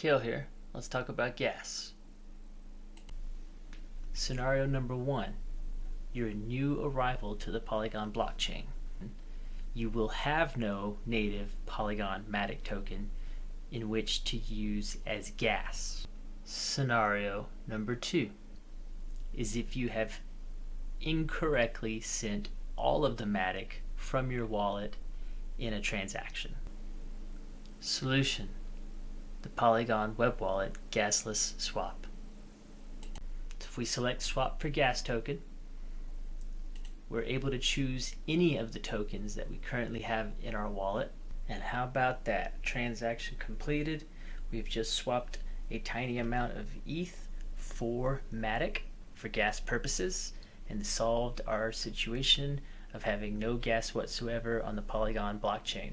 Kale here. Let's talk about gas. Scenario number one. You're a new arrival to the Polygon blockchain. You will have no native Polygon Matic token in which to use as gas. Scenario number two is if you have incorrectly sent all of the Matic from your wallet in a transaction. Solution the Polygon web wallet gasless swap. If we select swap for gas token, we're able to choose any of the tokens that we currently have in our wallet. And how about that? Transaction completed. We've just swapped a tiny amount of ETH for Matic for gas purposes and solved our situation of having no gas whatsoever on the Polygon blockchain.